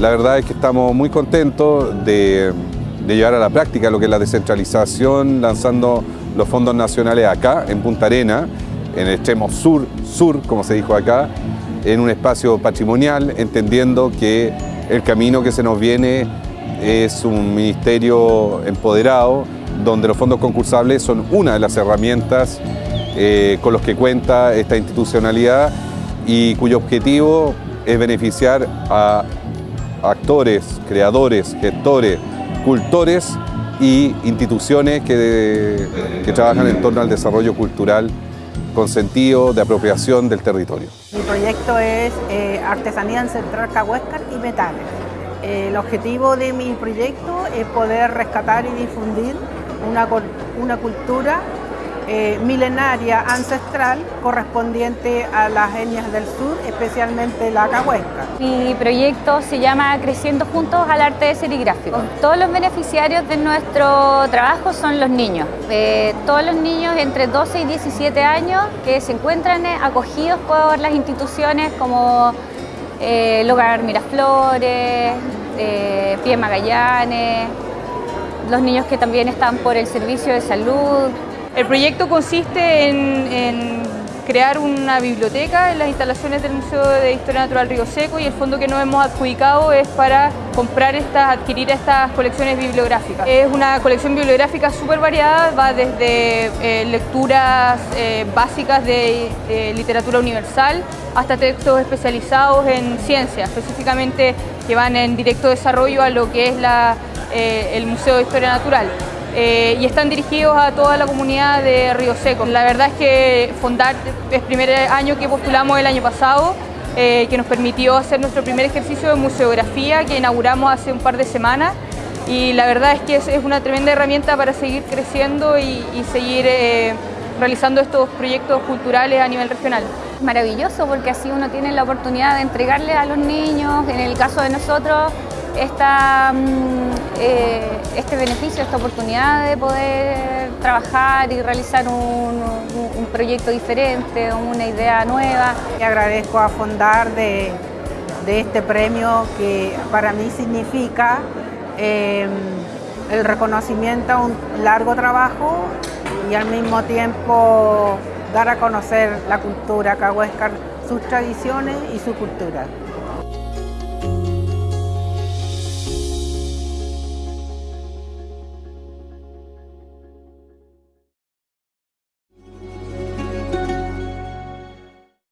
La verdad es que estamos muy contentos de, llevar a la práctica lo que es la descentralización, lanzando los fondos nacionales acá, en Punta Arena, en el extremo sur, sur, como se dijo acá, en un espacio patrimonial, entendiendo que el camino que se nos viene es un ministerio empoderado, donde los fondos concursables son una de las herramientas eh, con los que cuenta esta institucionalidad y cuyo objetivo es beneficiar a actores, creadores, gestores, cultores y instituciones que, que trabajan en torno al desarrollo cultural con sentido de apropiación del territorio. Mi proyecto es eh, Artesanía Ancestral Cahuéscar y Metales. Eh, el objetivo de mi proyecto es poder rescatar y difundir una, una cultura eh, milenaria ancestral correspondiente a las etnias del sur, especialmente la cahuesca. Mi proyecto se llama Creciendo Juntos al Arte Serigráfico. Todos los beneficiarios de nuestro trabajo son los niños. Eh, todos los niños entre 12 y 17 años que se encuentran acogidos por las instituciones como eh, el Hogar Miraflores, eh, Pie Magallanes, los niños que también están por el servicio de salud, el proyecto consiste en, crear una biblioteca en las instalaciones del Museo de Historia Natural Río Seco y el fondo que nos hemos adjudicado es para comprar estas, adquirir estas colecciones bibliográficas. Es una colección bibliográfica súper variada, va desde eh, lecturas eh, básicas de literatura universal hasta textos especializados en ciencia, específicamente que van en directo desarrollo a lo que es eh, el Museo de Historia Natural. Eh, y están dirigidos a toda la comunidad de Río Seco. La verdad es que Fondar es el primer año que postulamos el año pasado, eh, que nos permitió hacer nuestro primer ejercicio de museografía que inauguramos hace un par de semanas y la verdad es que es, una tremenda herramienta para seguir creciendo y, seguir eh, realizando estos proyectos culturales a nivel regional. Maravilloso porque así uno tiene la oportunidad de entregarle a los niños, en el caso de nosotros, esta, mm, eh, este beneficio, esta oportunidad de poder trabajar y realizar un, proyecto diferente, una idea nueva. Agradezco a Fondar de, este premio que para mí significa em, el reconocimiento a un largo trabajo y al mismo tiempo dar a conocer la cultura cahuéscar, sus tradiciones y su cultura.